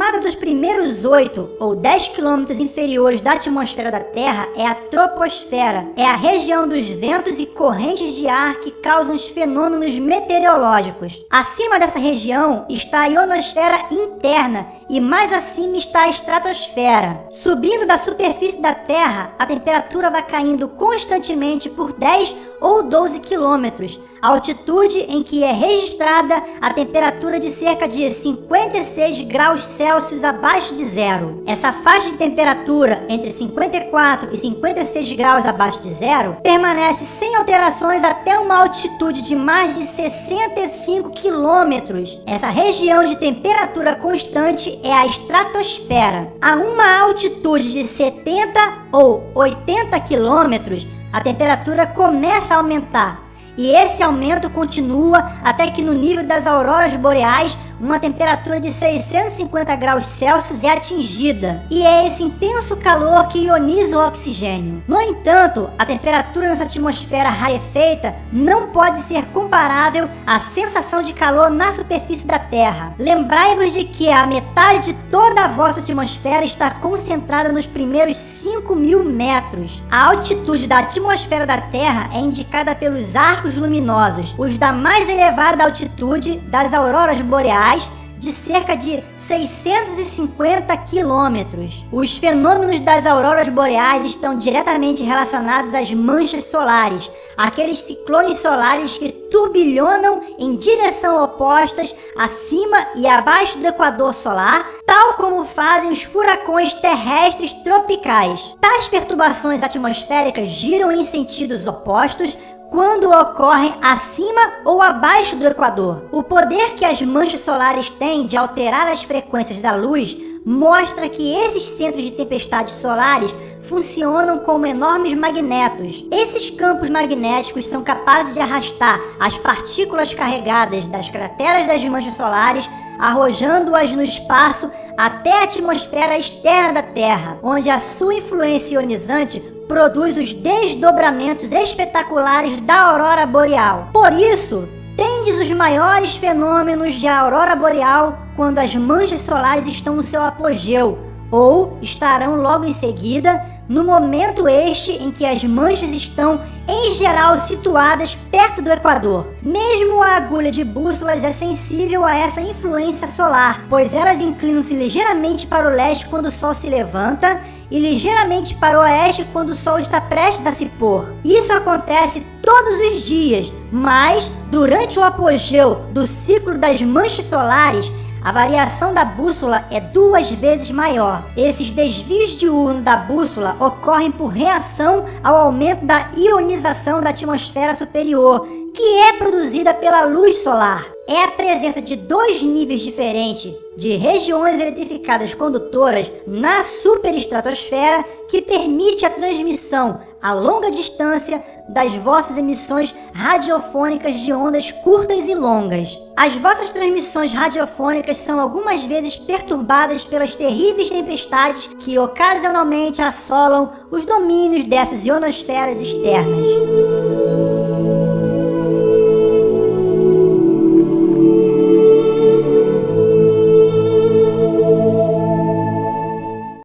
camada dos primeiros 8 ou 10 quilômetros inferiores da atmosfera da Terra é a troposfera. É a região dos ventos e correntes de ar que causam os fenômenos meteorológicos. Acima dessa região está a ionosfera interna e mais acima está a estratosfera. Subindo da superfície da Terra, a temperatura vai caindo constantemente por 10 ou 12 quilômetros, altitude em que é registrada a temperatura de cerca de 56 graus Celsius abaixo de zero. Essa faixa de temperatura entre 54 e 56 graus abaixo de zero permanece sem alterações até uma altitude de mais de 65 quilômetros. Essa região de temperatura constante é a estratosfera. A uma altitude de 70 ou 80 quilômetros, a temperatura começa a aumentar e esse aumento continua até que no nível das auroras boreais uma temperatura de 650 graus Celsius é atingida, e é esse intenso calor que ioniza o oxigênio. No entanto, a temperatura nessa atmosfera rarefeita não pode ser comparável à sensação de calor na superfície da Terra. Lembrai-vos de que a metade de toda a vossa atmosfera está concentrada nos primeiros 5 mil metros. A altitude da atmosfera da Terra é indicada pelos arcos luminosos, os da mais elevada altitude das auroras boreais de cerca de 650 quilômetros. Os fenômenos das auroras boreais estão diretamente relacionados às manchas solares, aqueles ciclones solares que turbilhonam em direção opostas acima e abaixo do equador solar, tal como fazem os furacões terrestres tropicais. Tais perturbações atmosféricas giram em sentidos opostos, quando ocorrem acima ou abaixo do Equador. O poder que as manchas solares têm de alterar as frequências da luz mostra que esses centros de tempestades solares funcionam como enormes magnetos. Esses campos magnéticos são capazes de arrastar as partículas carregadas das crateras das manchas solares, arrojando-as no espaço até a atmosfera externa da Terra, onde a sua influência ionizante produz os desdobramentos espetaculares da aurora boreal. Por isso, tendes os maiores fenômenos de aurora boreal quando as manchas solares estão no seu apogeu, ou estarão logo em seguida, no momento este em que as manchas estão, em geral, situadas perto do Equador. Mesmo a agulha de bússolas é sensível a essa influência solar, pois elas inclinam-se ligeiramente para o leste quando o sol se levanta e ligeiramente para o oeste quando o sol está prestes a se pôr. Isso acontece todos os dias, mas durante o apogeu do ciclo das manchas solares, a variação da bússola é duas vezes maior. Esses desvios diurnos da bússola ocorrem por reação ao aumento da ionização da atmosfera superior, que é produzida pela luz solar. É a presença de dois níveis diferentes de regiões eletrificadas condutoras na superestratosfera que permite a transmissão a longa distância das vossas emissões radiofônicas de ondas curtas e longas. As vossas transmissões radiofônicas são algumas vezes perturbadas pelas terríveis tempestades que ocasionalmente assolam os domínios dessas ionosferas externas.